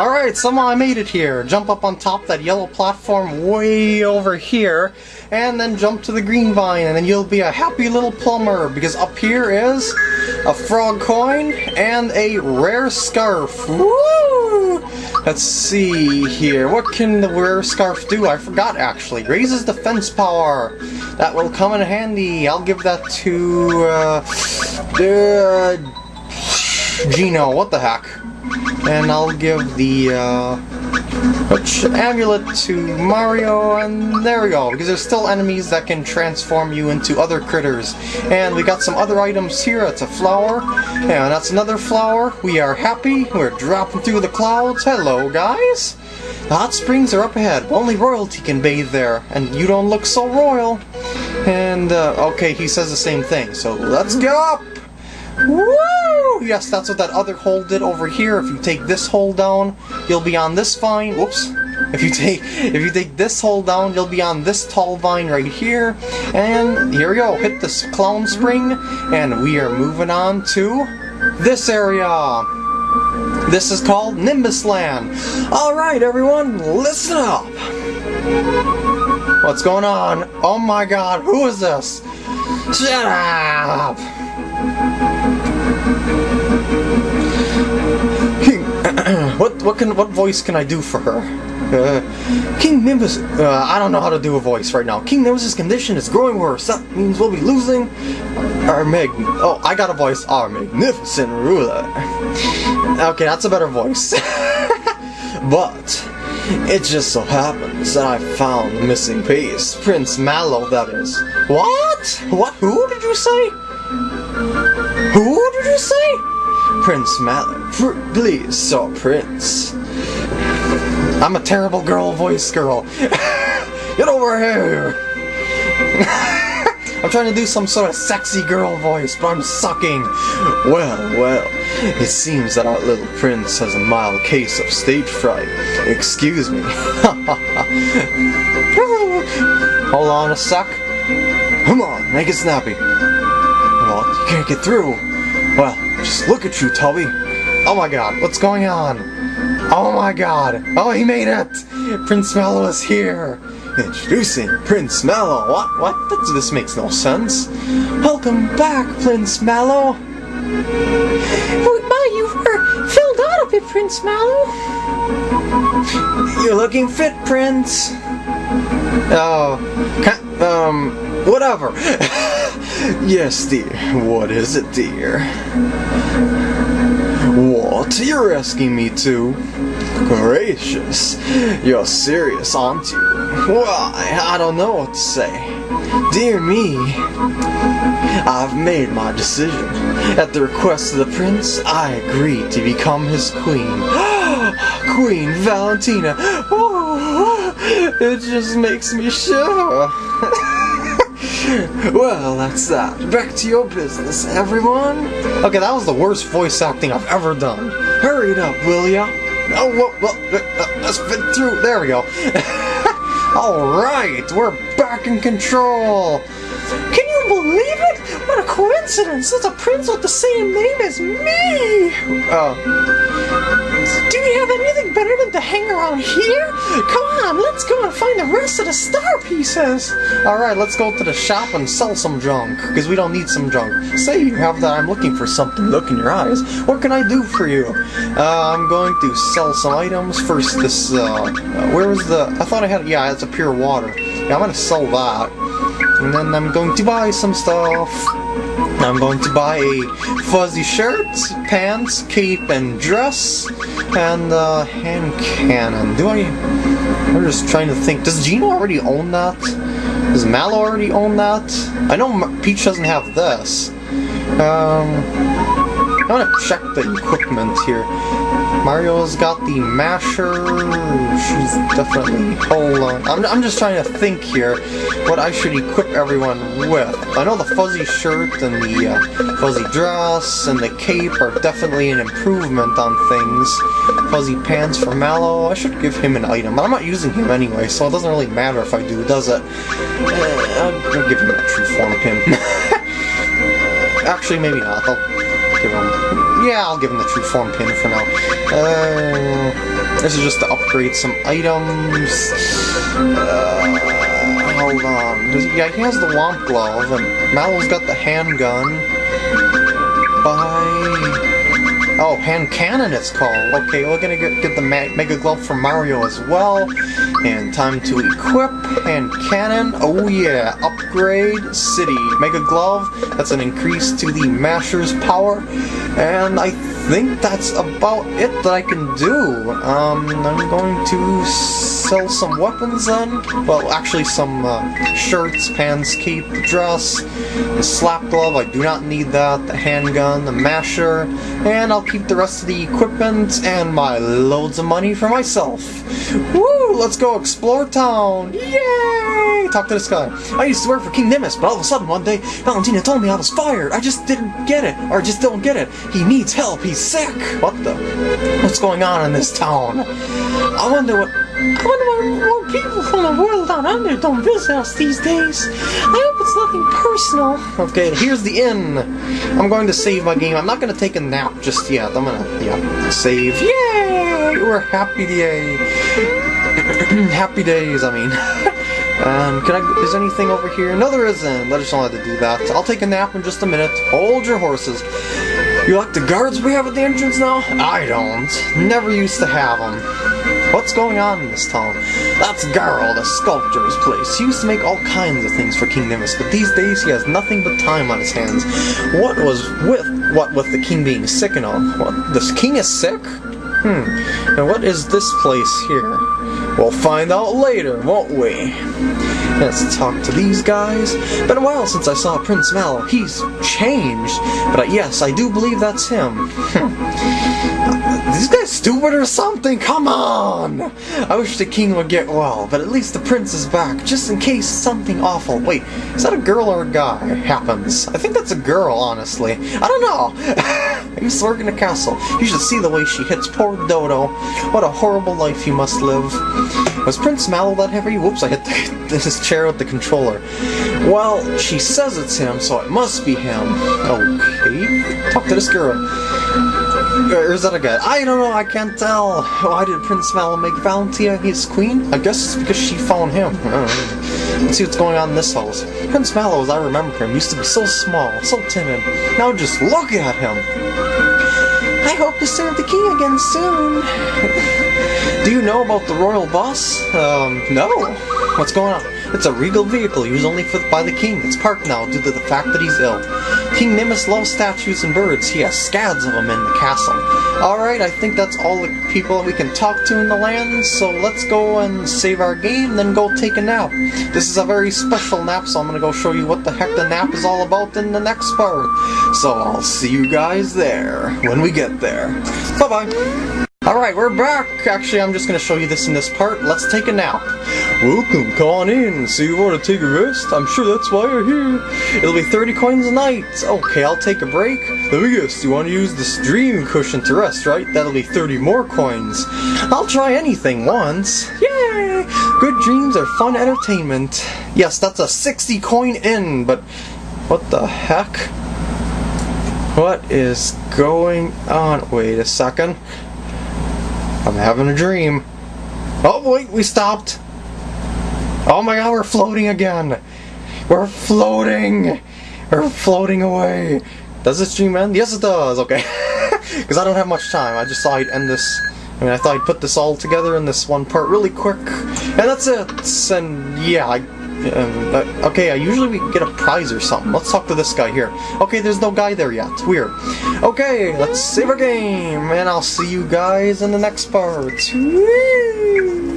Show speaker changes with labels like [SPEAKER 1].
[SPEAKER 1] Alright, somehow I made it here. Jump up on top that yellow platform way over here, and then jump to the green vine, and then you'll be a happy little plumber, because up here is a frog coin and a rare scarf. Woo! Let's see here. What can the rare scarf do? I forgot actually. Raises defense power. That will come in handy. I'll give that to uh, uh, Geno. What the heck? And I'll give the uh, amulet to Mario, and there we go, because there's still enemies that can transform you into other critters. And we got some other items here, it's a flower, and that's another flower. We are happy, we're dropping through the clouds. Hello, guys! The hot springs are up ahead, only royalty can bathe there, and you don't look so royal. And, uh, okay, he says the same thing, so let's go up! Woo! Yes, that's what that other hole did over here. If you take this hole down, you'll be on this vine. Whoops. If you take if you take this hole down, you'll be on this tall vine right here. And here we go. Hit this clown spring, and we are moving on to this area. This is called Nimbus Land. Alright everyone, listen up! What's going on? Oh my god, who is this? Shut up! What what can what voice can I do for her? Uh, King Nimbus, uh, I don't know how to do a voice right now. King Nimbus's condition is growing worse. That means we'll be losing our mag. Oh, I got a voice. Our magnificent ruler. Okay, that's a better voice. but it just so happens that I found the missing piece. Prince Mallow, that is. What? What? Who did you say? Who did you say? Prince. Pr please, so Prince. I'm a terrible girl voice girl. Get over here! I'm trying to do some sort of sexy girl voice, but I'm sucking. Well, well, it seems that our little prince has a mild case of stage fright. Excuse me. Hold on a sec. Come on, make it snappy. Well, you can't get through. Well, just look at you, Toby. Oh my god, what's going on? Oh my god. Oh, he made it! Prince Mallow is here. Introducing Prince Mallow. What? What? This, this makes no sense. Welcome back, Prince Mallow.
[SPEAKER 2] My, you were filled out a bit, Prince Mallow.
[SPEAKER 1] You're looking fit, Prince. Oh, um, whatever. yes, dear. What is it, dear? What? You're asking me to? Gracious. You're serious, aren't you? Why, I don't know what to say. Dear me. I've made my decision. At the request of the prince, I agreed to become his queen. queen Valentina. It just makes me shiver. well, that's that. Back to your business, everyone. Okay, that was the worst voice acting I've ever done. Hurry it up, will ya? Oh, well, well uh, let's fit through. There we go. Alright, we're back in control.
[SPEAKER 2] Can you believe it? What a coincidence! It's a prince with the same name as me!
[SPEAKER 1] Oh.
[SPEAKER 2] Do we have anything better than to hang around here? Come on, let's go and find the rest of the star pieces!
[SPEAKER 1] Alright, let's go to the shop and sell some junk, because we don't need some junk. Say you have that I'm looking for something, look in your eyes. What can I do for you? Uh, I'm going to sell some items. First, this, uh, where was the, I thought I had, yeah, it's a pure water. Yeah, I'm gonna sell that. And then I'm going to buy some stuff. I'm going to buy a fuzzy shirt, pants, cape, and dress, and a hand cannon. Do I... I'm just trying to think. Does Geno already own that? Does Mallow already own that? I know Peach doesn't have this. Um... I want to check the equipment here. Mario's got the masher. She's definitely... Hold on. I'm, I'm just trying to think here what I should equip everyone with. I know the fuzzy shirt and the uh, fuzzy dress and the cape are definitely an improvement on things. Fuzzy pants for Mallow. I should give him an item. But I'm not using him anyway, so it doesn't really matter if I do, does it? Uh, I'll give him a true form pin. Actually, maybe not. I'll give him... Yeah, I'll give him the true form pin for now. Uh, This is just to upgrade some items. Uh, hold on. Does yeah, he has the Whomp Glove, and Mallow's got the handgun. Bye. Oh, hand cannon it's called. Okay, we're gonna get, get the Mega Glove from Mario as well. And time to equip hand cannon. Oh yeah, upgrade city. Mega Glove, that's an increase to the Masher's power. And I think that's about it that I can do. Um, I'm going to sell some weapons then. Well, actually some uh, shirts, pants, cape, dress, the slap glove, I do not need that, the handgun, the masher, and I'll keep the rest of the equipment and my loads of money for myself. Woo! Let's go explore town! Yay! Talk to this guy. I used to work for King Nimbus, but all of a sudden one day, Valentina told me I was fired. I just didn't get it, or just don't get it. He needs help. He's sick. What the? What's going on in this town? I wonder what
[SPEAKER 2] Wonder why more people from the world down under don't visit us these days. I hope it's nothing personal.
[SPEAKER 1] Okay, here's the inn. I'm going to save my game. I'm not going to take a nap just yet. I'm going to, yeah, save. Yay! We're happy day. happy days, I mean. Um, can I, is anything over here? No, there isn't. I just wanted to do that. I'll take a nap in just a minute. Hold your horses. You like the guards we have at the entrance now? I don't. Never used to have them. What's going on in this town? That's Garl, the sculptor's place. He used to make all kinds of things for King Nimbus, but these days he has nothing but time on his hands. What was with what with the king being sick and all? What? This king is sick? Hmm. And what is this place here? We'll find out later, won't we? Let's talk to these guys. Been a while since I saw Prince Mallow. He's changed. But yes, I do believe that's him. These guys stupid or something? Come on! I wish the king would get well, but at least the prince is back, just in case something awful. Wait, is that a girl or a guy? Happens. I think that's a girl, honestly. I don't know. I used to work in a castle. You should see the way she hits poor Dodo. What a horrible life you must live. Was Prince Mallow that heavy? Whoops, I hit the, this chair with the controller. Well, she says it's him, so it must be him. Okay. Talk to this girl. Or is that a guy? I don't know, I can't tell. Why did Prince Mallow make Valentina his queen? I guess it's because she found him. Let's see what's going on in this house. Prince Mallow, as I remember him, used to be so small, so timid. Now just look at him!
[SPEAKER 2] I hope to serve the king again soon.
[SPEAKER 1] Do you know about the royal bus? Um, no. What's going on? It's a regal vehicle used only for, by the king. It's parked now due to the fact that he's ill. King Nimbus loves statues and birds. He has scads of them in the castle. Alright, I think that's all the people we can talk to in the land, so let's go and save our game, then go take a nap. This is a very special nap, so I'm gonna go show you what the heck the nap is all about in the next part. So I'll see you guys there, when we get there. Bye-bye! Alright, we're back! Actually, I'm just gonna show you this in this part. Let's take a nap. Welcome, come on in. So you want to take a rest? I'm sure that's why you're here. It'll be 30 coins a night. Okay, I'll take a break. Let me guess, you want to use this dream cushion to rest, right? That'll be 30 more coins. I'll try anything once. Yay! Good dreams are fun entertainment. Yes, that's a 60 coin in, but what the heck? What is going on? Wait a second. I'm having a dream. Oh, wait, we stopped. Oh my god, we're floating again. We're floating. We're floating away. Does this stream end? Yes, it does. Okay. Because I don't have much time. I just thought I'd end this. I mean, I thought I'd put this all together in this one part really quick. And that's it. And yeah, I um, uh, okay, I usually we get a prize or something. Let's talk to this guy here. Okay, there's no guy there yet. Weird. Okay, let's save our game, and I'll see you guys in the next part. Whee!